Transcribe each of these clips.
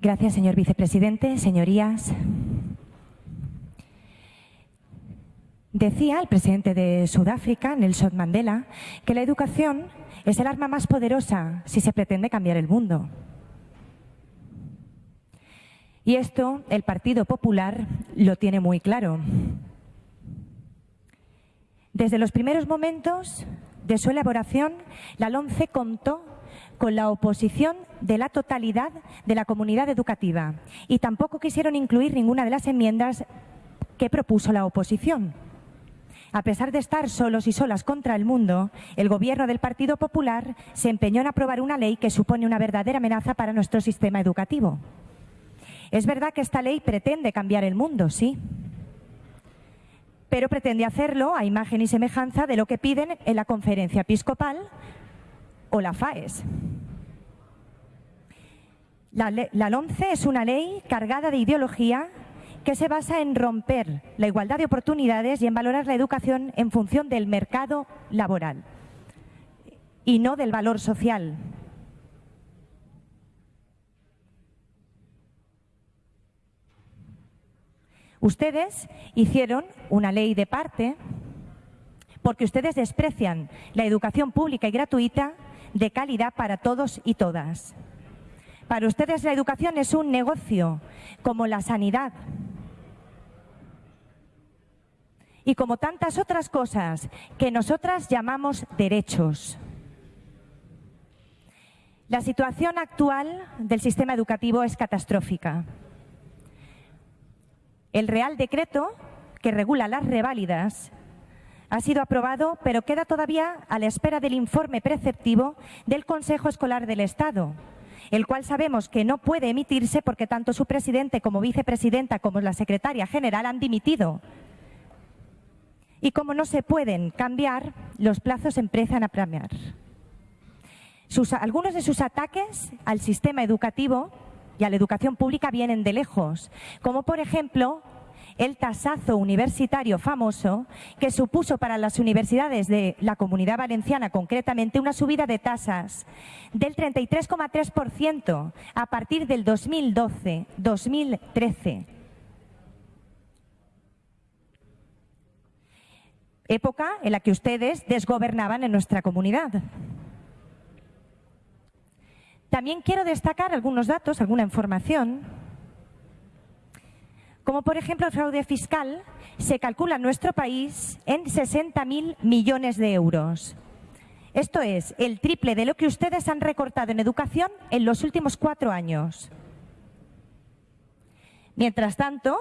Gracias, señor vicepresidente. Señorías. Decía el presidente de Sudáfrica, Nelson Mandela, que la educación es el arma más poderosa si se pretende cambiar el mundo. Y esto el Partido Popular lo tiene muy claro. Desde los primeros momentos de su elaboración, la LONCE contó con la oposición de la totalidad de la comunidad educativa y tampoco quisieron incluir ninguna de las enmiendas que propuso la oposición. A pesar de estar solos y solas contra el mundo, el Gobierno del Partido Popular se empeñó en aprobar una ley que supone una verdadera amenaza para nuestro sistema educativo. Es verdad que esta ley pretende cambiar el mundo, sí, pero pretende hacerlo a imagen y semejanza de lo que piden en la conferencia episcopal o la FAES. La, la LONCE es una ley cargada de ideología que se basa en romper la igualdad de oportunidades y en valorar la educación en función del mercado laboral y no del valor social. Ustedes hicieron una ley de parte porque ustedes desprecian la educación pública y gratuita de calidad para todos y todas. Para ustedes la educación es un negocio, como la sanidad. Y como tantas otras cosas que nosotras llamamos derechos. La situación actual del sistema educativo es catastrófica. El Real Decreto que regula las reválidas ha sido aprobado, pero queda todavía a la espera del informe preceptivo del Consejo Escolar del Estado, el cual sabemos que no puede emitirse porque tanto su presidente como vicepresidenta como la secretaria general han dimitido. Y como no se pueden cambiar, los plazos empiezan a premiar. algunos de sus ataques al sistema educativo y a la educación pública vienen de lejos, como por ejemplo el tasazo universitario famoso que supuso para las universidades de la Comunidad Valenciana concretamente una subida de tasas del 33,3% a partir del 2012-2013. Época en la que ustedes desgobernaban en nuestra comunidad. También quiero destacar algunos datos, alguna información como por ejemplo el fraude fiscal, se calcula en nuestro país en 60.000 millones de euros. Esto es el triple de lo que ustedes han recortado en educación en los últimos cuatro años. Mientras tanto,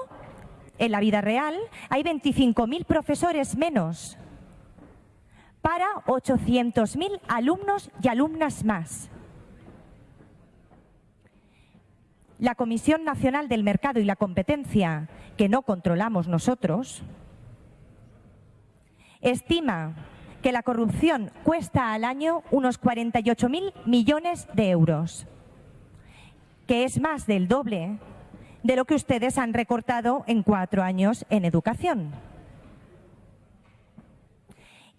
en la vida real hay 25.000 profesores menos para 800.000 alumnos y alumnas más. La Comisión Nacional del Mercado y la Competencia, que no controlamos nosotros, estima que la corrupción cuesta al año unos 48.000 millones de euros, que es más del doble de lo que ustedes han recortado en cuatro años en educación.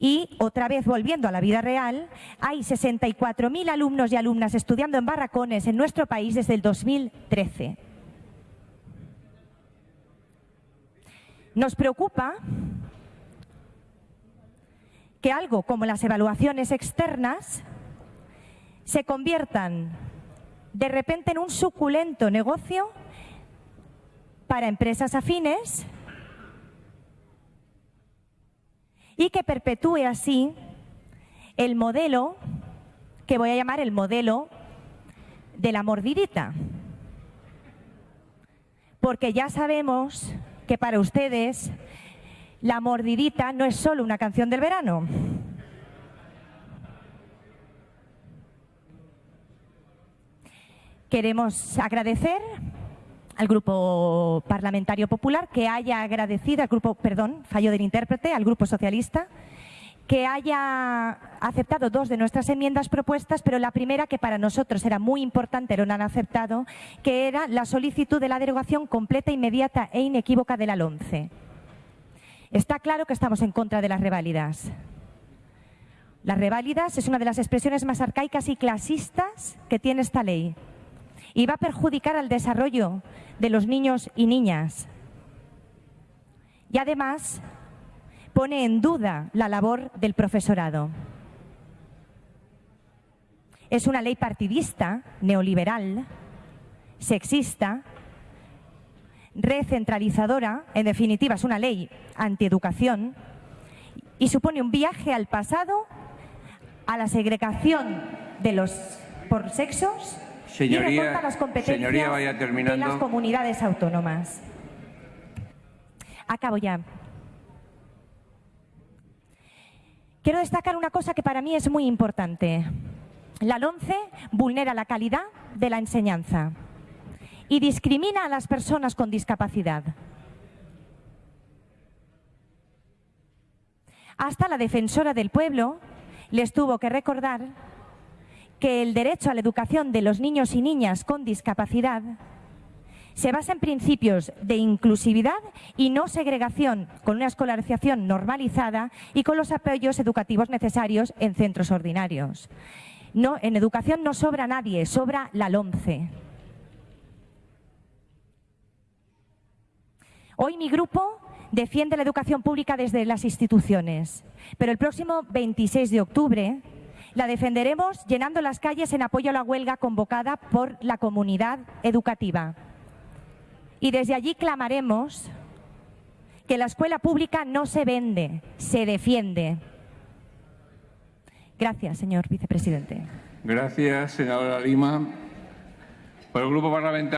Y otra vez volviendo a la vida real, hay 64.000 alumnos y alumnas estudiando en barracones en nuestro país desde el 2013. Nos preocupa que algo como las evaluaciones externas se conviertan de repente en un suculento negocio para empresas afines y que perpetúe así el modelo que voy a llamar el modelo de la mordidita. Porque ya sabemos que para ustedes la mordidita no es solo una canción del verano. Queremos agradecer al Grupo Parlamentario Popular que haya agradecido al Grupo, perdón, fallo del intérprete, al Grupo Socialista, que haya aceptado dos de nuestras enmiendas propuestas, pero la primera, que para nosotros era muy importante, no han aceptado, que era la solicitud de la derogación completa, inmediata e inequívoca de la LONCE. Está claro que estamos en contra de las reválidas. Las reválidas es una de las expresiones más arcaicas y clasistas que tiene esta ley y va a perjudicar al desarrollo de los niños y niñas. Y además pone en duda la labor del profesorado. Es una ley partidista, neoliberal, sexista, recentralizadora, en definitiva es una ley antieducación y supone un viaje al pasado, a la segregación de los por sexos Señoría, y recorta las competencias señoría, vaya de las comunidades autónomas. Acabo ya. Quiero destacar una cosa que para mí es muy importante. La LONCE vulnera la calidad de la enseñanza y discrimina a las personas con discapacidad. Hasta la defensora del pueblo les tuvo que recordar que el derecho a la educación de los niños y niñas con discapacidad se basa en principios de inclusividad y no segregación, con una escolarización normalizada y con los apoyos educativos necesarios en centros ordinarios. No, en educación no sobra nadie, sobra la LOMCE. Hoy mi grupo defiende la educación pública desde las instituciones, pero el próximo 26 de octubre la defenderemos llenando las calles en apoyo a la huelga convocada por la comunidad educativa. Y desde allí clamaremos que la escuela pública no se vende, se defiende. Gracias, señor vicepresidente. Gracias, senadora Lima. Por el Grupo Parlamentario.